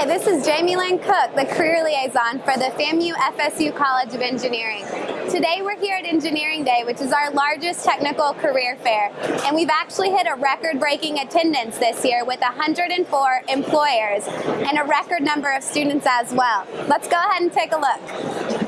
Hi, this is Jamie Lynn Cook, the Career Liaison for the FAMU FSU College of Engineering. Today we're here at Engineering Day, which is our largest technical career fair, and we've actually hit a record-breaking attendance this year with 104 employers and a record number of students as well. Let's go ahead and take a look.